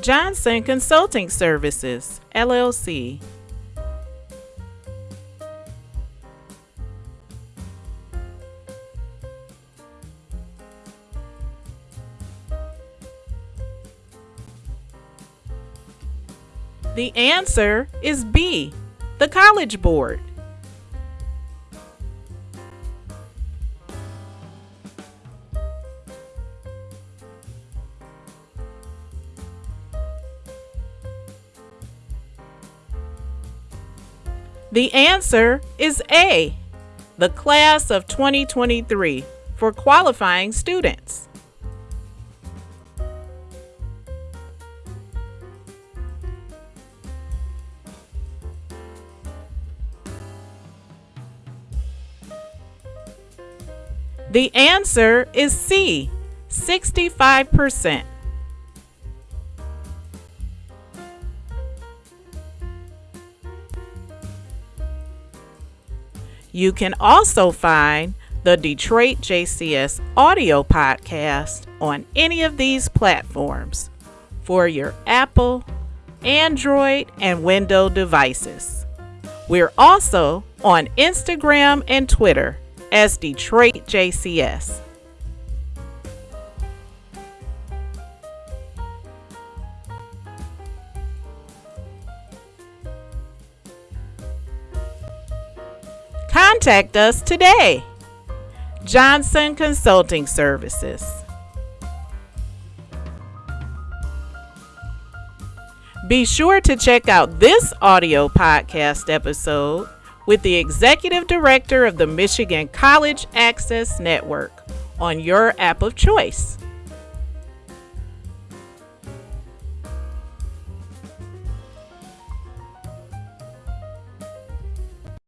Johnson Consulting Services, LLC. The answer is B, the College Board. The answer is A, the class of 2023 for qualifying students. The answer is C, 65%. You can also find the Detroit JCS audio podcast on any of these platforms for your Apple, Android, and Windows devices. We're also on Instagram and Twitter as Detroit JCS. Contact us today. Johnson Consulting Services. Be sure to check out this audio podcast episode with the Executive Director of the Michigan College Access Network on your app of choice.